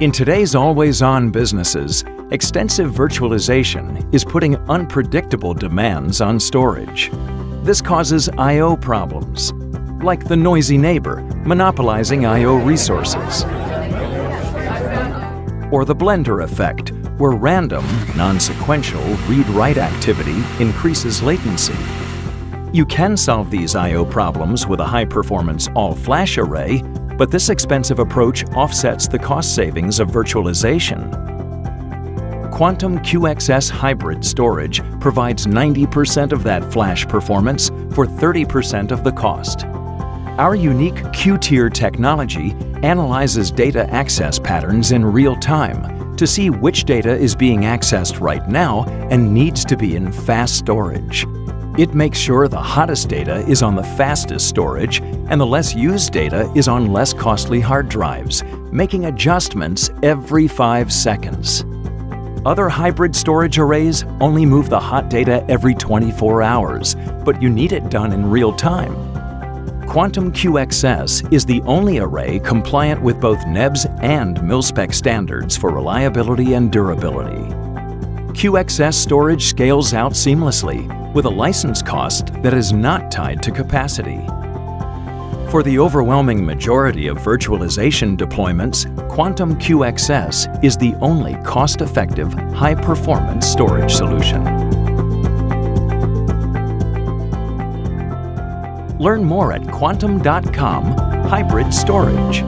In today's always-on businesses, extensive virtualization is putting unpredictable demands on storage. This causes I.O. problems, like the noisy neighbor monopolizing I.O. resources. Or the blender effect, where random, non-sequential read-write activity increases latency. You can solve these I.O. problems with a high-performance all-flash array, but this expensive approach offsets the cost savings of virtualization. Quantum QXS Hybrid Storage provides 90% of that flash performance for 30% of the cost. Our unique Q-Tier technology analyzes data access patterns in real time to see which data is being accessed right now and needs to be in fast storage. It makes sure the hottest data is on the fastest storage and the less used data is on less costly hard drives, making adjustments every five seconds. Other hybrid storage arrays only move the hot data every 24 hours, but you need it done in real time. Quantum QXS is the only array compliant with both NEBS and MilSpec standards for reliability and durability. QXS storage scales out seamlessly with a license cost that is not tied to capacity. For the overwhelming majority of virtualization deployments, Quantum QXS is the only cost-effective, high-performance storage solution. Learn more at quantum.com hybrid storage.